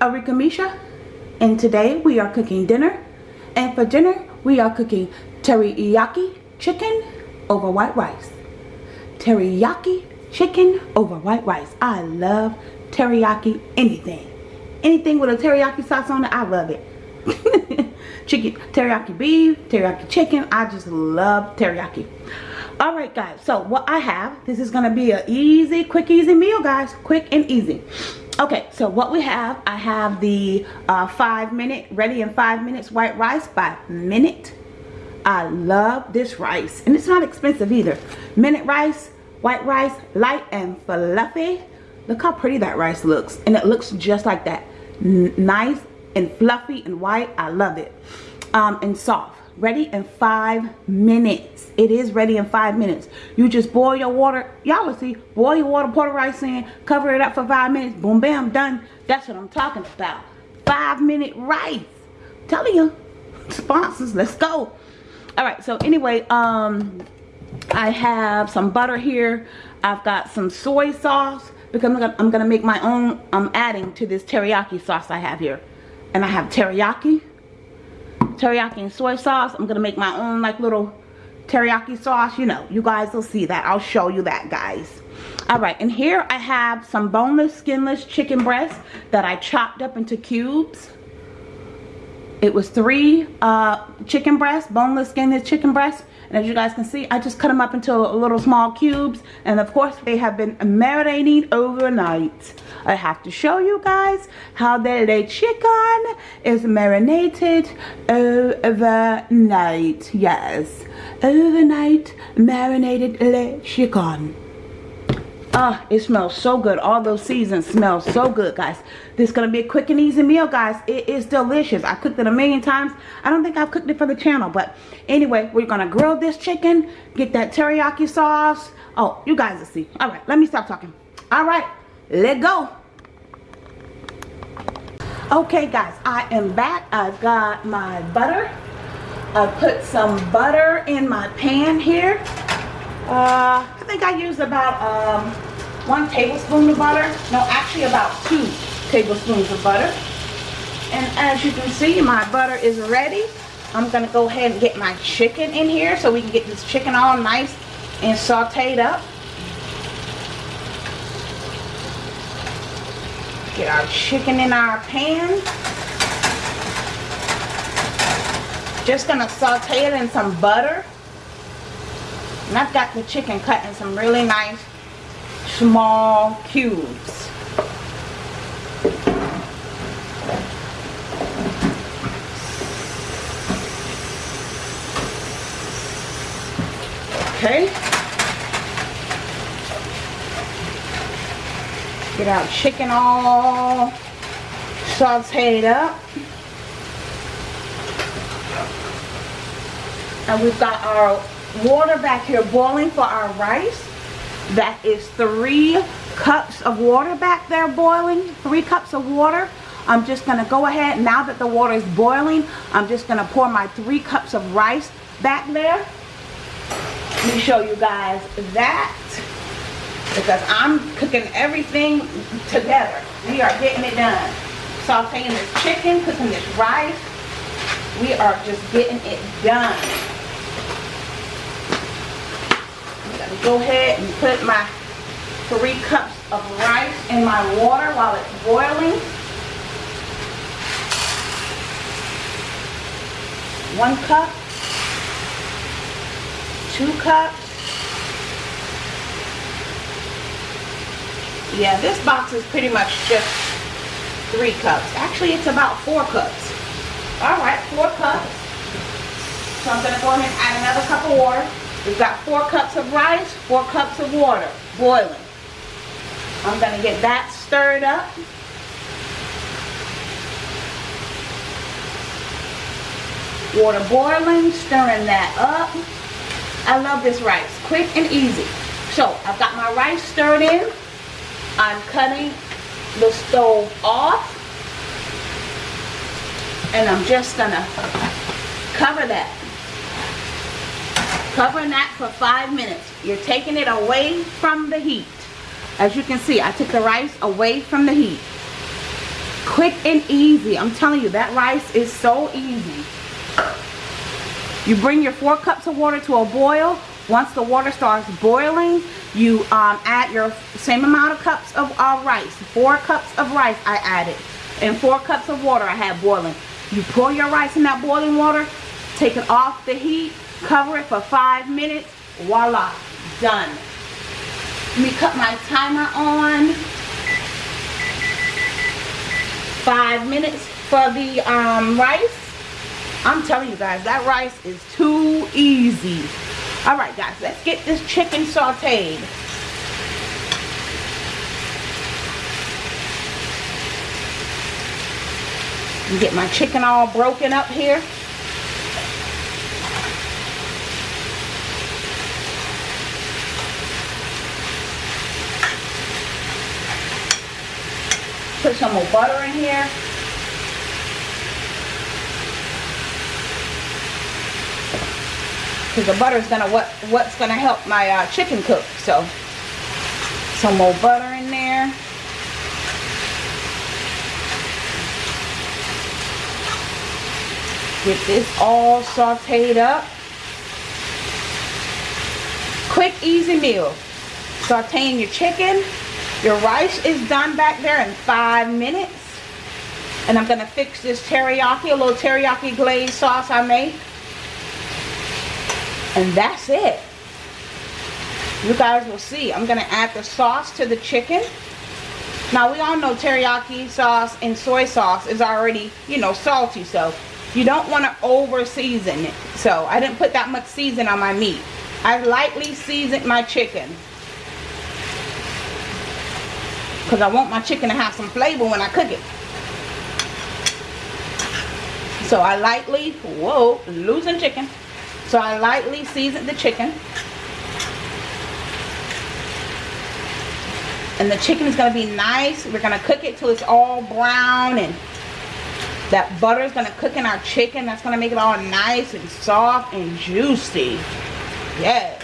Arika Misha and today we are cooking dinner and for dinner we are cooking teriyaki chicken over white rice. Teriyaki chicken over white rice. I love teriyaki anything. Anything with a teriyaki sauce on it, I love it. chicken, teriyaki beef, teriyaki chicken, I just love teriyaki. Alright guys, so what I have, this is going to be an easy, quick, easy meal guys. Quick and easy okay so what we have i have the uh, five minute ready in five minutes white rice by minute. I love this rice and it's not expensive either. Minute rice white rice light and fluffy. Look how pretty that rice looks and it looks just like that. N nice and fluffy and white. I love it. Um, and soft ready in five minutes. It is ready in five minutes. You just boil your water. Y'all will see boil your water pour the rice in cover it up for five minutes. Boom bam done. That's what i'm talking about. Five minute rice. Telling you sponsors let's go. All right so anyway um i have some butter here. I've got some soy sauce because i'm gonna, I'm gonna make my own i'm adding to this teriyaki sauce i have here. And i have teriyaki teriyaki and soy sauce. I'm going to make my own like little teriyaki sauce. You know, you guys will see that. I'll show you that, guys. Alright, and here I have some boneless, skinless chicken breasts that I chopped up into cubes. It was three uh, chicken breasts, boneless, skinless chicken breasts. And as you guys can see, I just cut them up into little small cubes. And of course, they have been marinating overnight. I have to show you guys how the chicken is marinated overnight. Yes, overnight marinated chicken. Ah, it smells so good. All those seasons smell so good, guys. This is going to be a quick and easy meal, guys. It is delicious. I cooked it a million times. I don't think I've cooked it for the channel. But anyway, we're going to grill this chicken. Get that teriyaki sauce. Oh, you guys will see. All right, let me stop talking. All right, let go. Okay, guys, I am back. I've got my butter. I put some butter in my pan here. Uh, I think I used about um, one tablespoon of butter. No, actually about two tablespoons of butter. And as you can see, my butter is ready. I'm going to go ahead and get my chicken in here so we can get this chicken all nice and sauteed up. Get our chicken in our pan. Just gonna saute it in some butter. And I've got the chicken cut in some really nice small cubes. Okay. Get our chicken all sauteed up. And we've got our water back here boiling for our rice. That is three cups of water back there boiling. Three cups of water. I'm just going to go ahead, now that the water is boiling, I'm just going to pour my three cups of rice back there. Let me show you guys that because I'm cooking everything together. We are getting it done. Sauteing this chicken, cooking this rice. We are just getting it done. I'm going to go ahead and put my three cups of rice in my water while it's boiling. One cup, two cups, yeah this box is pretty much just three cups. Actually it's about four cups. All right four cups. So i'm to go ahead and add another cup of water we've got four cups of rice four cups of water boiling. I'm going to get that stirred up. Water boiling stirring that up. I love this rice quick and easy. So i've got my rice stirred in. I'm cutting the stove off. And I'm just gonna cover that covering that for five minutes. You're taking it away from the heat. As you can see I took the rice away from the heat. Quick and easy. I'm telling you that rice is so easy. You bring your four cups of water to a boil. Once the water starts boiling you um, add your same amount of cups of uh, rice. Four cups of rice I added and four cups of water I had boiling. You pour your rice in that boiling water take it off the heat cover it for five minutes. Voila done. Let me cut my timer on. Five minutes for the um, rice. I'm telling you guys that rice is too easy. All right guys let's get this chicken sauteed. Get my chicken all broken up here put some more butter in here. Because the butter is gonna what what's gonna help my uh, chicken cook so. Some more butter in there. Get this all sauteed up. Quick easy meal. Sauteing your chicken your rice is done back there in five minutes. And I'm gonna fix this teriyaki a little teriyaki glaze sauce I made. And that's it. You guys will see. I'm gonna add the sauce to the chicken. Now we all know teriyaki sauce and soy sauce is already you know salty so you don't want to over season it. So I didn't put that much season on my meat. I lightly seasoned my chicken because I want my chicken to have some flavor when I cook it so I lightly whoa losing chicken so I lightly seasoned the chicken. And the chicken is going to be nice. We're going to cook it till it's all brown and that butter is going to cook in our chicken. That's going to make it all nice and soft and juicy. Yes.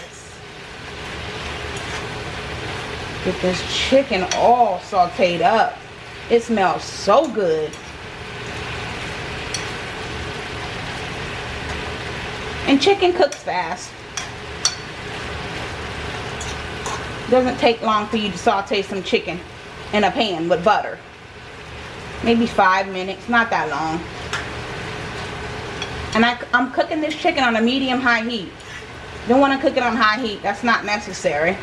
Get this chicken all sauteed up. It smells so good. And chicken cooks fast. Doesn't take long for you to saute some chicken in a pan with butter. Maybe five minutes, not that long. And I, I'm cooking this chicken on a medium high heat. Don't want to cook it on high heat. That's not necessary.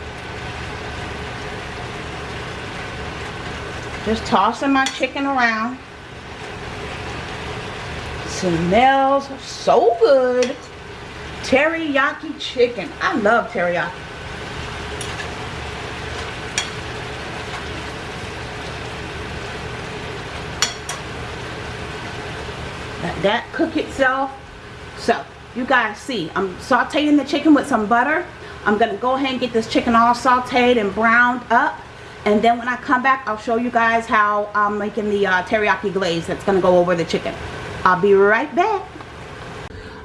Just tossing my chicken around. Smells so good teriyaki chicken. I love teriyaki. Let that cook itself. So, you guys see, I'm sauteing the chicken with some butter. I'm going to go ahead and get this chicken all sauteed and browned up. And then when I come back, I'll show you guys how I'm making the uh, teriyaki glaze that's going to go over the chicken. I'll be right back.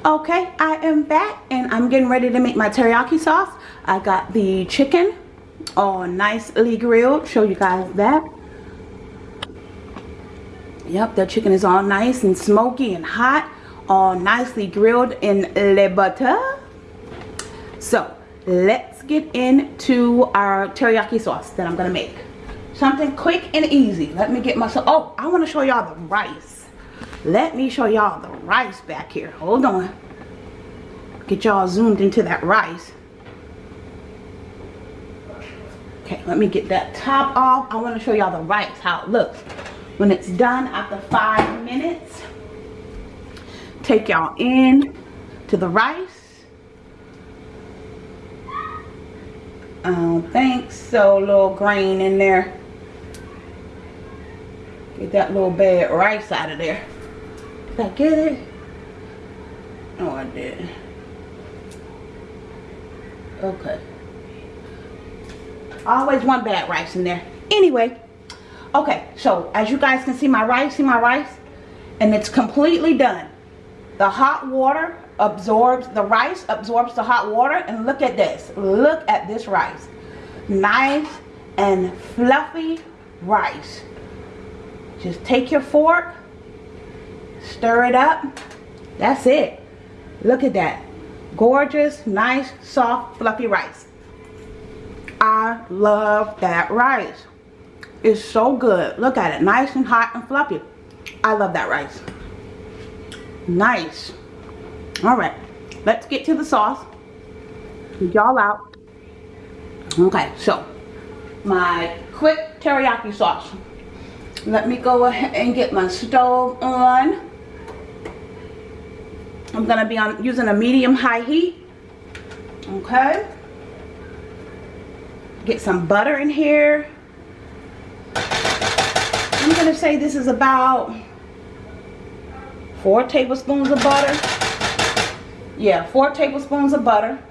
Okay I am back and I'm getting ready to make my teriyaki sauce. I got the chicken all nicely grilled. Show you guys that. Yep the chicken is all nice and smoky and hot all nicely grilled in le butter. So let's get into our teriyaki sauce that I'm gonna make. Something quick and easy. Let me get myself oh I want to show y'all the rice. Let me show y'all the rice back here. Hold on. Get y'all zoomed into that rice. Okay let me get that top off. I want to show y'all the rice how it looks. When it's done after five minutes take y'all in to the rice Um, I don't think so little grain in there get that little bad rice out of there did I get it? Oh, I did. Okay. Always one bad rice in there. Anyway, okay, so as you guys can see my rice, see my rice? And it's completely done. The hot water absorbs, the rice absorbs the hot water. And look at this. Look at this rice. Nice and fluffy rice Just take your fork, stir it up. That's it. Look at that. Gorgeous, nice, soft, fluffy rice. I love that rice. It's so good. Look at it. Nice and hot and fluffy. I love that rice. Nice. Alright. Let's get to the sauce. Y'all out. Okay, so my quick teriyaki sauce. Let me go ahead and get my stove on. I'm to be on using a medium high heat. Okay. Get some butter in here. I'm to say this is about four tablespoons of butter. Yeah, four tablespoons of butter.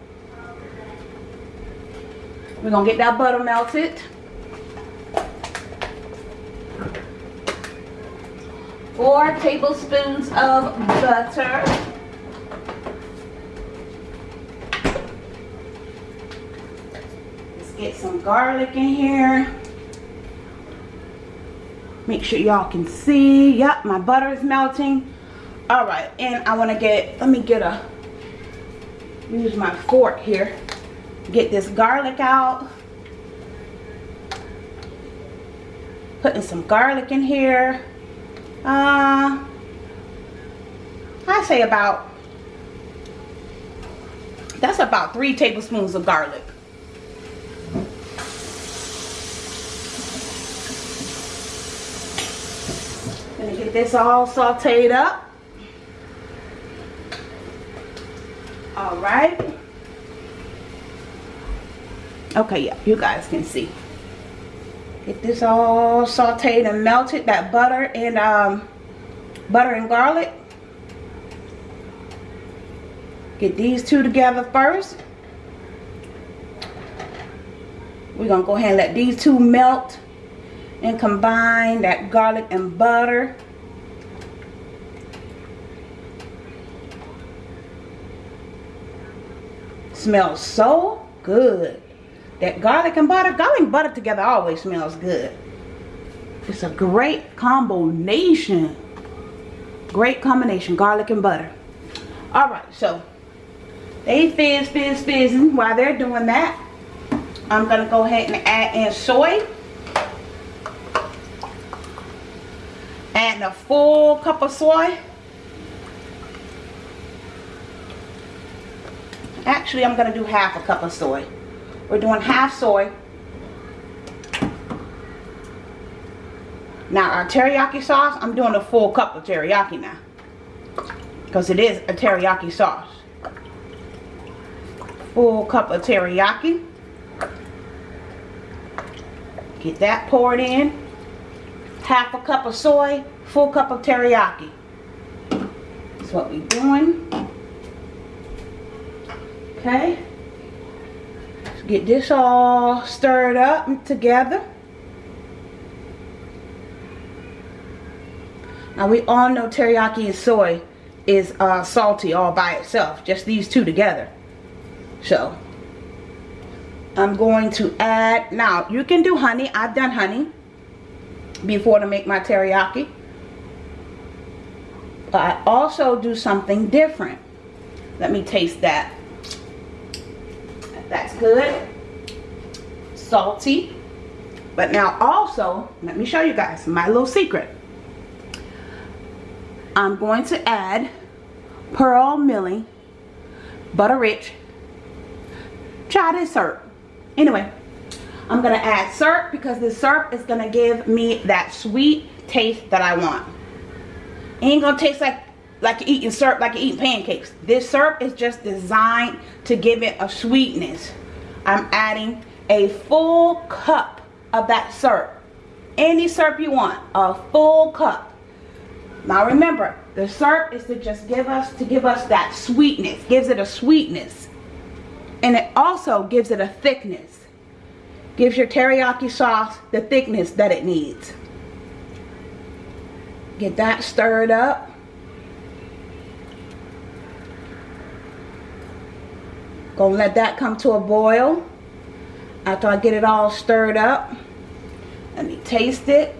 We're to get that butter melted. Four tablespoons of butter. Let's get some garlic in here. Make sure y'all can see. Yep, my butter is melting. Alright, and I want to get, let me get a, use my fork here. Get this garlic out. Putting some garlic in here. Uh, I say about, that's about three tablespoons of garlic. Gonna get this all sauteed up. All right. Okay, yeah, you guys can see. Get this all sauteed and melted, that butter and um, butter and garlic. Get these two together first. We're to go ahead and let these two melt and combine that garlic and butter. Smells so good. That garlic and butter, garlic and butter together always smells good. It's a great combination. Great combination, garlic and butter. Alright, so they fizz, fizz, fizzing. While they're doing that, I'm going to go ahead and add in soy. Adding a full cup of soy. Actually, I'm going to do half a cup of soy. We're doing half soy. Now our teriyaki sauce, I'm doing a full cup of teriyaki now. Because it is a teriyaki sauce. Full cup of teriyaki. Get that poured in. Half a cup of soy, full cup of teriyaki. That's what we're doing. Okay get this all stirred up together. Now we all know teriyaki and soy is uh, salty all by itself. Just these two together. So I'm going to add, now you can do honey. I've done honey before to make my teriyaki. But I also do something different. Let me taste that. That's good. Salty. But now also, let me show you guys my little secret. I'm going to add Pearl Milling Butter Rich Chai syrup. Anyway, I'm going to add syrup because this syrup is going to give me that sweet taste that I want. ain't going to taste like like you're eating syrup, like you're eating pancakes. This syrup is just designed to give it a sweetness. I'm adding a full cup of that syrup. Any syrup you want, a full cup. Now remember, the syrup is to just give us, to give us that sweetness, gives it a sweetness. And it also gives it a thickness. Gives your teriyaki sauce the thickness that it needs. Get that stirred up. Gonna let that come to a boil. After I get it all stirred up. Let me taste it.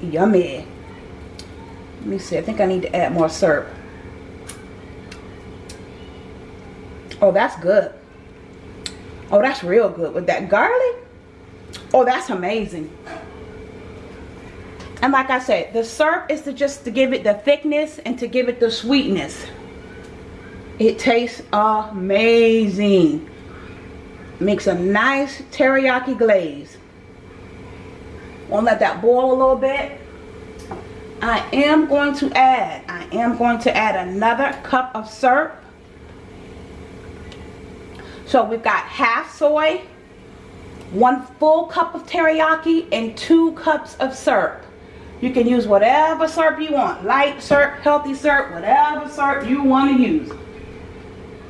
Yummy. Let me see. I think I need to add more syrup. Oh, that's good. Oh, that's real good. With that garlic, oh, that's amazing. And like I said, the syrup is to just to give it the thickness and to give it the sweetness. It tastes amazing. Makes a nice teriyaki glaze. Want to let that boil a little bit. I am going to add, I am going to add another cup of syrup. So we've got half soy, one full cup of teriyaki, and two cups of syrup. You can use whatever syrup you want. Light syrup, healthy syrup, whatever syrup you want to use.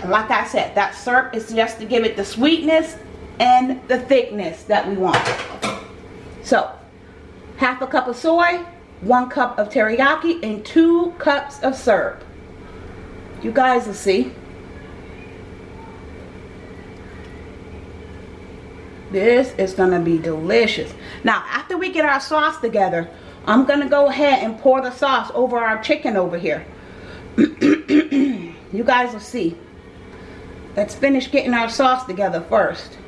Like I said, that syrup is just to give it the sweetness and the thickness that we want. So, half a cup of soy, one cup of teriyaki, and two cups of syrup. You guys will see. This is going to be delicious. Now, after we get our sauce together, I'm going to go ahead and pour the sauce over our chicken over here. you guys will see. Let's finish getting our sauce together first.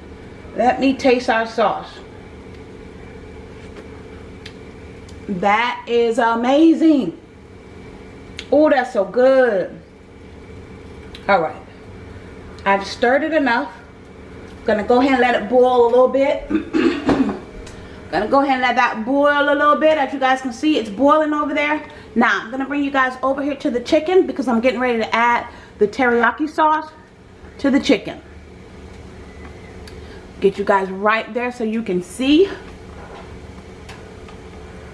Let me taste our sauce. That is amazing. Oh, that's so good. All right. I've stirred it enough. Gonna go ahead and let it boil a little bit. Gonna go ahead and let that boil a little bit. As you guys can see, it's boiling over there. Now, I'm gonna bring you guys over here to the chicken because I'm getting ready to add the teriyaki sauce to the chicken. Get you guys right there so you can see.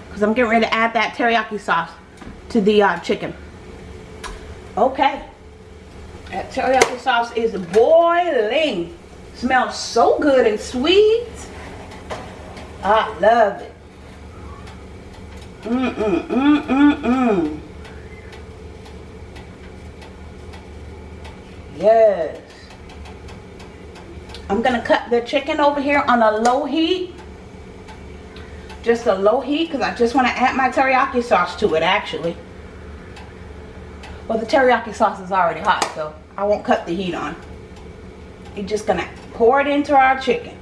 Because I'm getting ready to add that teriyaki sauce to the uh, chicken. Okay. That teriyaki sauce is boiling. Smells so good and sweet. I love it. Mm, mm, mm, mm, mm. Yes. I'm going to cut the chicken over here on a low heat. Just a low heat because I just want to add my teriyaki sauce to it actually. Well, the teriyaki sauce is already hot, so I won't cut the heat on. You're just going to pour it into our chicken.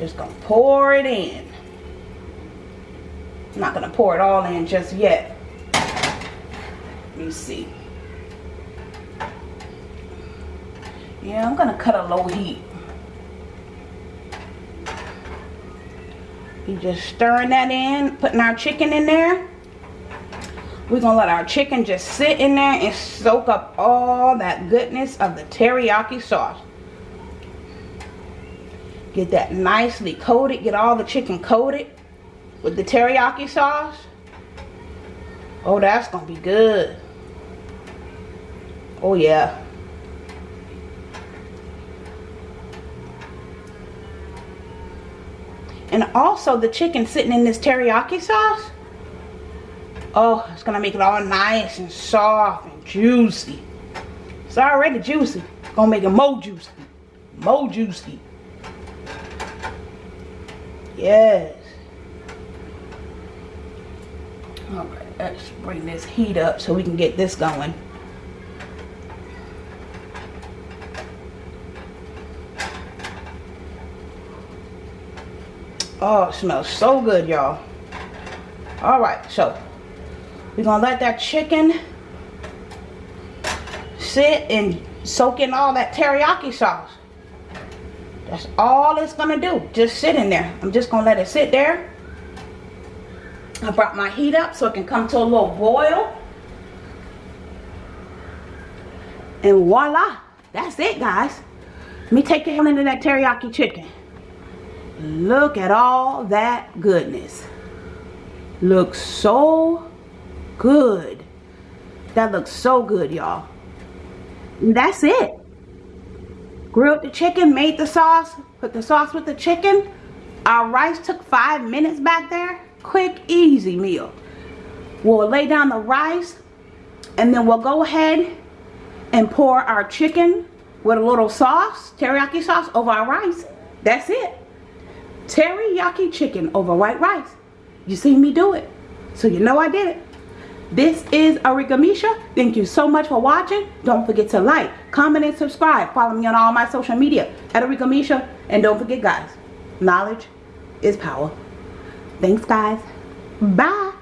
Just gonna pour it in. I'm not gonna pour it all in just yet. Let me see. Yeah, I'm gonna cut a low heat. You just stirring that in, putting our chicken in there. We're gonna let our chicken just sit in there and soak up all that goodness of the teriyaki sauce. Get that nicely coated. Get all the chicken coated with the teriyaki sauce. Oh, that's to be good. Oh, yeah. And also the chicken sitting in this teriyaki sauce. Oh, it's to make it all nice and soft and juicy. It's already juicy. To make it more juicy. More juicy. Yes. Alright, let's bring this heat up so we can get this going. Oh, it smells so good, y'all. Alright, so we're going to let that chicken sit and soak in all that teriyaki sauce. That's all it's going to do. Just sit in there. I'm just going to let it sit there. I brought my heat up so it can come to a little boil. And voila. That's it, guys. Let me take you into that teriyaki chicken. Look at all that goodness. Looks so good. That looks so good, y'all. That's it grilled the chicken, made the sauce, put the sauce with the chicken. Our rice took five minutes back there. Quick, easy meal. We'll lay down the rice and then we'll go ahead and pour our chicken with a little sauce, teriyaki sauce over our rice. That's it. Teriyaki chicken over white rice. You seen me do it. So you know I did it. This is Arika Misha. Thank you so much for watching. Don't forget to like, comment, and subscribe. Follow me on all my social media at Arika Misha. And don't forget, guys, knowledge is power. Thanks, guys. Bye.